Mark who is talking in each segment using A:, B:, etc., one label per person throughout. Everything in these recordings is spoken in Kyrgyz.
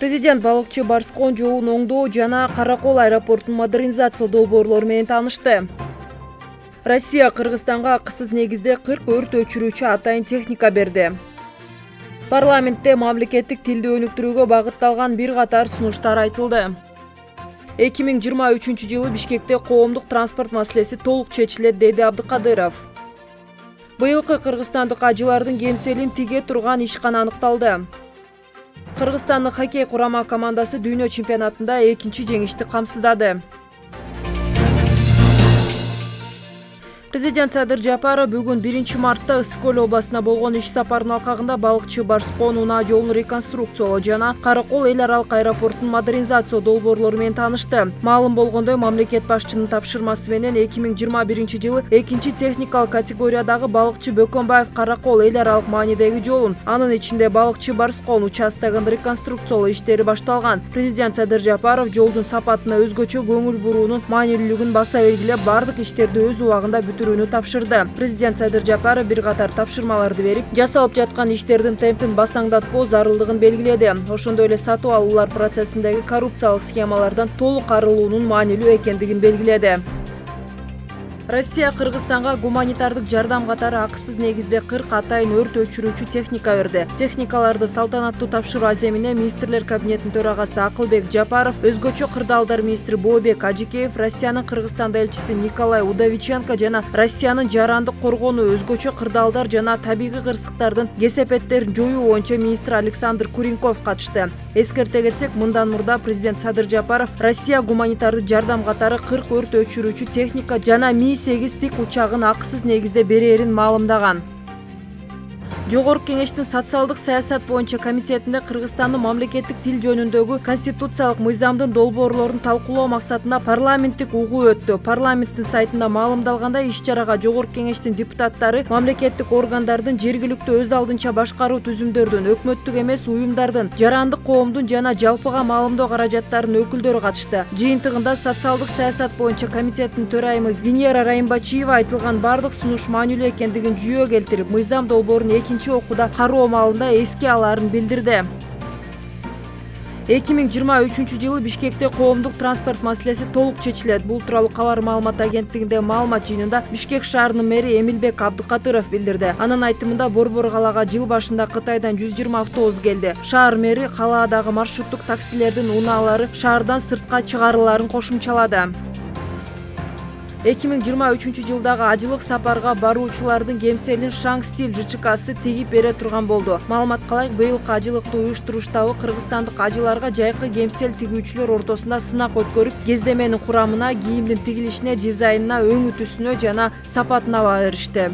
A: президент балыкчы барскон жолун оңдоо жана кара кол аэропортун модернизациялоо долбоорлору менен таанышты. Россия кыргызстанга акысыз негизде кырк өрт өчүрүүчү атайын техника берди. Парламентте мамлекеттик тилди өнүктүрүүгө багытталган бир катар сунуштар айтылды. Эки миң жыйырма үчүнчү жылы бишкекте коомдук транспорт маселеси толук чечилет деди абдыкадыров. Быйылкы кыргызстандык ажылардын кемселин тиге турган ишкана аныкталды кыргызстандык хоккей курама командасы дүйнө чемпионатында экинчи жеңишти камсыздады. Президент садыр жапаров бүгүн биринчи мартта ысык көл областына болгон иш сапарынын алкагында балыкчы барскон унаа жолун реконструкциялоо жана кара кол эл аралык аэропортун модернизациялоо долбоорлору менен таанышты. Маалым болгондой мамлекет башчынын тапшырмасы менен эки миң жыйырма биринчи жылы экинчи техникалык категориядагы балыкчы бөкөнбаев кара кол эл аралык маанидеги жолун анын ичинде балыкчы барскон участогун реконструкциялоо иштери башталган. Президент садыр жапаров жолдун сапатына өзгөчө көңүл буруунун маанилүүлүгүн баса белгилеп баардык иштерди өз убагында тапшырды. Президент садыр жапаров бир катар тапшырмаларды берип жасалып жаткан иштердин темпин басаңдатпоо зарылдыгын белгиледи. Ошондой эле сатып алуулар процессиндеги коррупциялык схемалардан толук арылуунун маанилүү экендигин белгиледи. Россия кыргызстанга гуманитардык жардам катары акысыз негизде кырк атайын өрт өчүрүүчү техника берди. Техникаларды салтанаттуу тапшыруу аземине министрлер кабинетинин төрагасы акылбек жапаров өзгөчө кырдаалдар министри бообек ажикеев россиянын кыргызстанда элчиси николай удовиченко жана россиянын жарандык коргоонуу өзгөчө кырдаалдар жана табигый кырсыктардын кесепеттерин жоюу боюнча министр александр куренков катышты. Эскерте кетсек мындан мурда президент садыр жапаров россия гуманитардык жардам катары кырк өрт өчүрүүчү техника жана сегиз тик учагын акысыз негизде берээрин маалымдаган жогорку кеңештин социалдык саясат боюнча комитетинде кыргызстандын мамлекеттик тил жөнүндөгү конституциялык мыйзамдын долбоорлорун талкуулоо максатында парламенттик угуу өттү. Парламенттин сайтында маалымдалгандай иш чарага жогорку кеңештин депутаттары мамлекеттик органдардын жергиликтүү өз алдынча башкаруу түзүмдөрдүн өкмөттүк эмес уюмдардын жарандык коомдун жана жалпыга маалымдоо каражаттарынын өкүлдөрү катышты. Жыйынтыгында социалдык саясат боюнча комитеттин төрайымы венера райымбачиева айтылган баардык сунуш маанилүү экендигин жүйө келтирип мыйзам долбоорун экинчи окууда кароо маалында эске алаарын билдирди эки миң жыйырма үчүнчү жылы бишкекте коомдук транспорт маселеси толук чечилет бул тууралуу кабар маалымат агенттигиндеги маалымат жыйынында бишкек шаарынын мэри эмилбек абдыкадыров билдирди анын айтымында борбор калаага жыл башында кытайдан жүз жыйырма автобус келди шаар мэри калаадагы маршруттук таксилердин унаалары шаардан сыртка чыгарылаарын кошумчалады эки миң жыйырма үчүнчү жылдагы ажылык сапарга баруучулардын кемселин шаң стиль жчксы тигип бере турган болду. Маалыматка ылайык быйылкы ажылыкты уюштурууштагы кыргызстандык ажыларга жайкы кемсел тигүүчүлөр ортосунда сынак өткөрүп кездеменин курамына кийимдин тигилишине дизайнына өңү түсүнө жана сапатына баа беришти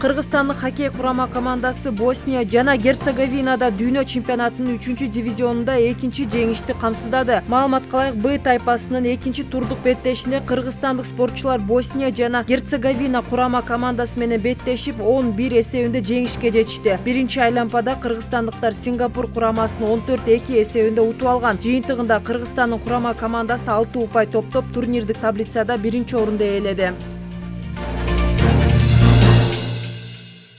A: кыргызстандык хоккей курама командасы босния жана герцеговинада дүйнө чемпионатынын үчүнчү дивизионунда экинчи жеңишти камсыздады. Маалыматка ылайык б тайпасынын экинчи турдук беттешинде кыргызстандык спортчулар босния жана герцеговина курама командасы менен беттешип он бир эсебинде жеңишке жетишти. Биринчи айлампада кыргызстандыктар сингапур курамасын он төрт эки эсебинде утуп алган. Жыйынтыгында кыргызстандын курама командасы алты упай топтоп турнирлик таблицада биринчи орунду ээледи